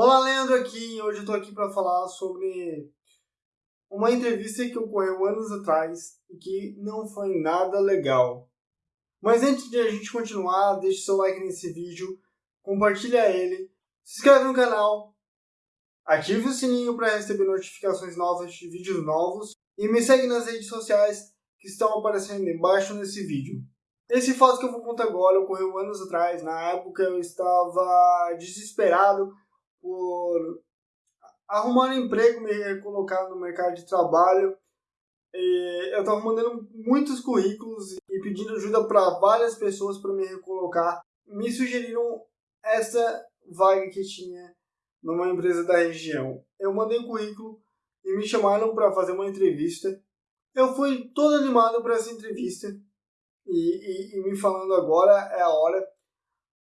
Olá, Leandro aqui. Hoje eu tô aqui para falar sobre uma entrevista que ocorreu anos atrás e que não foi nada legal. Mas antes de a gente continuar, deixe seu like nesse vídeo, compartilha ele, se inscreve no canal, ative o sininho para receber notificações novas de vídeos novos e me segue nas redes sociais que estão aparecendo embaixo nesse vídeo. Esse fato que eu vou contar agora ocorreu anos atrás. Na época eu estava desesperado por arrumar um emprego, me colocar no mercado de trabalho. E eu estava mandando muitos currículos e pedindo ajuda para várias pessoas para me recolocar. Me sugeriram essa vaga que tinha numa empresa da região. Eu mandei um currículo e me chamaram para fazer uma entrevista. Eu fui todo animado para essa entrevista e, e, e, me falando agora é a hora.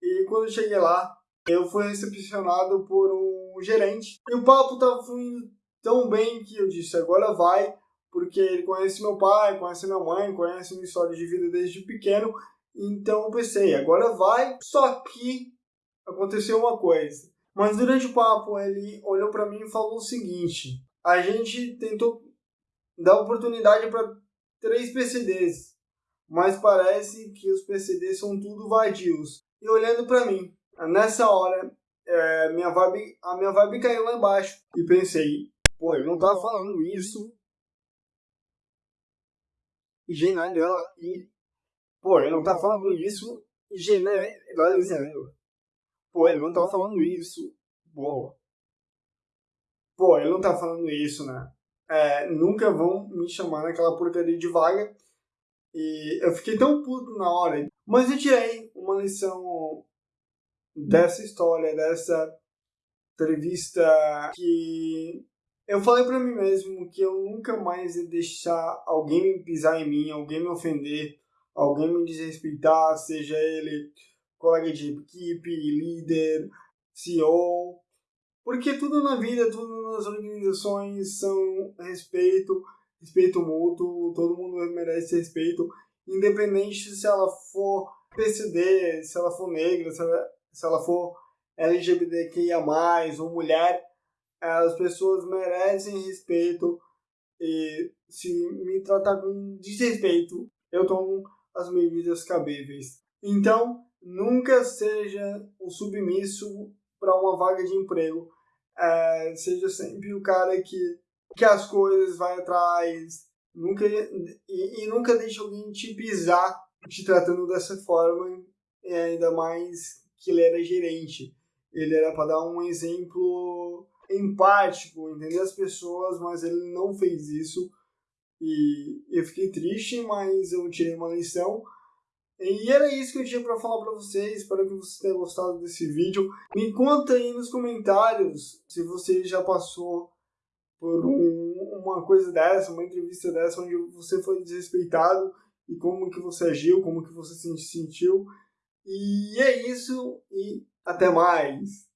E quando eu cheguei lá, eu fui recepcionado por um gerente. E o papo estava fluindo tão bem que eu disse, agora vai, porque ele conhece meu pai, conhece minha mãe, conhece minha história de vida desde pequeno. Então eu pensei, agora vai. Só que aconteceu uma coisa. Mas durante o papo ele olhou para mim e falou o seguinte: a gente tentou dar oportunidade para três PCDs, mas parece que os PCDs são tudo vadios. E olhando para mim, Nessa hora, é, minha vibe, a minha vibe caiu lá embaixo. E pensei, pô, ele não tá falando isso. E general, e, pô, ele não tá falando isso. Generalizando. Pô, ele não tá falando isso. Pô. Pô, ele não tá falando isso, né? É, nunca vão me chamar naquela porcaria de vaga. E eu fiquei tão puto na hora. Mas eu tirei uma lição dessa história, dessa entrevista que eu falei para mim mesmo que eu nunca mais ia deixar alguém me pisar em mim, alguém me ofender, alguém me desrespeitar, seja ele colega de equipe, líder, CEO, porque tudo na vida, tudo nas organizações são respeito, respeito mútuo, todo mundo merece respeito, independente se ela for PCD, se ela for negra, se ela se ela for LGBTQIA+, ou mulher, as pessoas merecem respeito e se me tratar com desrespeito, eu tomo as medidas cabíveis. Então, nunca seja o submisso para uma vaga de emprego. É, seja sempre o cara que, que as coisas vai atrás. Nunca, e, e nunca deixe alguém te pisar te tratando dessa forma, e ainda mais que ele era gerente. Ele era para dar um exemplo empático, entender as pessoas, mas ele não fez isso. E eu fiquei triste, mas eu tirei uma lição. E era isso que eu tinha para falar para vocês. Espero que vocês tenham gostado desse vídeo. Me conta aí nos comentários se você já passou por um, uma coisa dessa, uma entrevista dessa, onde você foi desrespeitado e como que você agiu, como que você se sentiu. E é isso e até mais!